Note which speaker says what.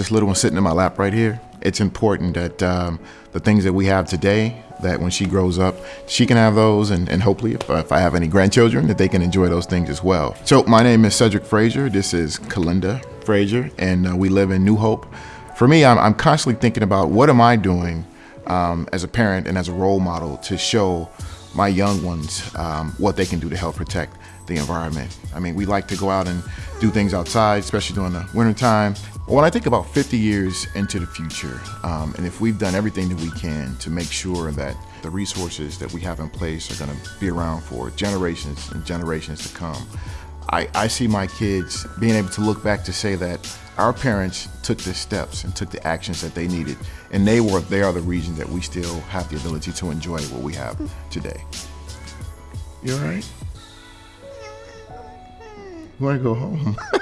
Speaker 1: this little one sitting in my lap right here. It's important that um, the things that we have today, that when she grows up, she can have those, and, and hopefully, if, if I have any grandchildren, that they can enjoy those things as well. So, my name is Cedric Frazier. This is Kalinda Frazier, and uh, we live in New Hope. For me, I'm, I'm constantly thinking about what am I doing um, as a parent and as a role model to show my young ones um, what they can do to help protect the environment. I mean, we like to go out and do things outside, especially during the wintertime. When I think about 50 years into the future, um, and if we've done everything that we can to make sure that the resources that we have in place are going to be around for generations and generations to come, I, I see my kids being able to look back to say that our parents took the steps and took the actions that they needed, and they were they are the reason that we still have the ability to enjoy what we have today. You all right? You want to go home?